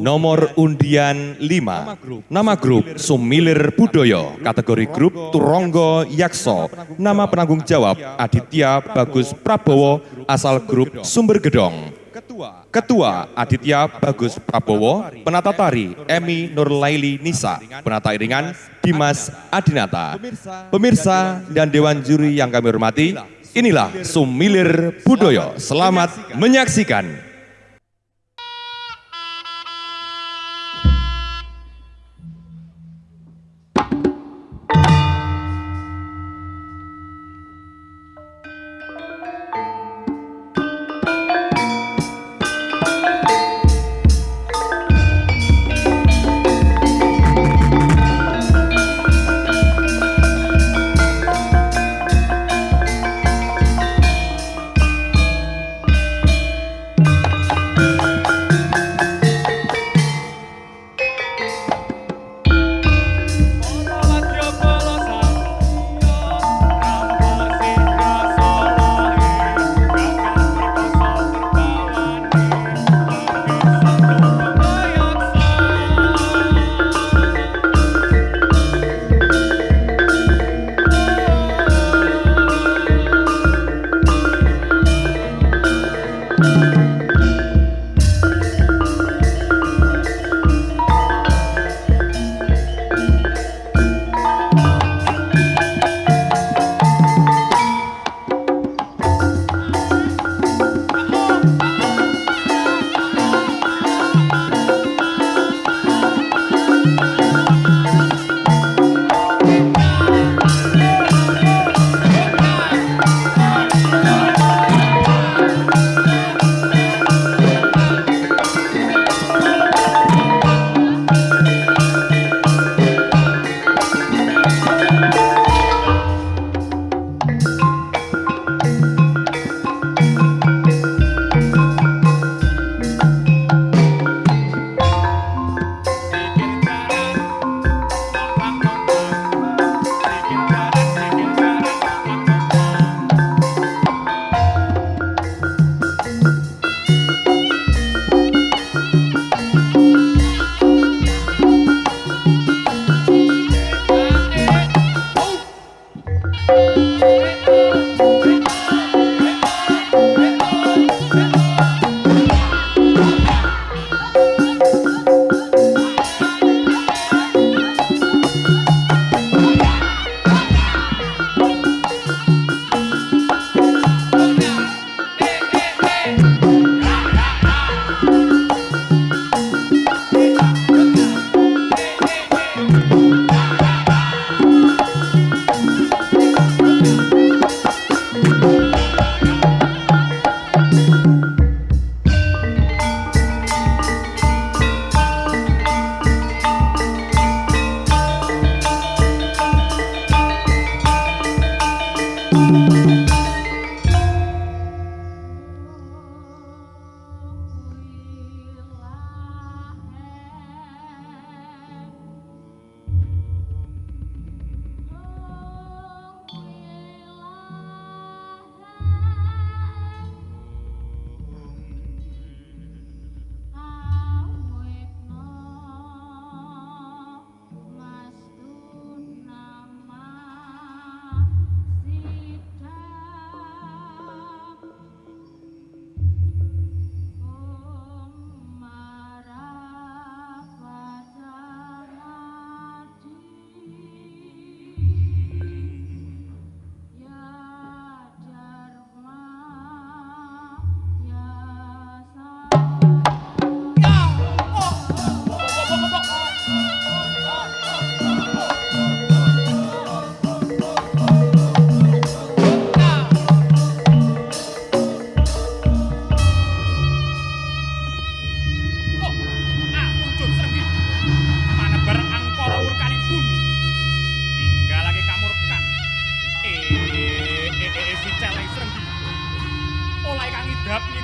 Nomor, undian 5, nama grup Sumilir Budoyo, kategori grup Turonggo Yakso, nama penanggung jawab Aditya Bagus Prabowo, asal grup Sumber Gedong. Ketua Aditya Bagus Prabowo, penata tari Emi Nurlaili Nisa, penata iringan Dimas Adinata. Pemirsa dan Dewan Juri yang kami hormati, inilah Sumilir Budoyo. Selamat menyaksikan.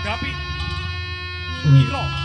Copy? Hmm.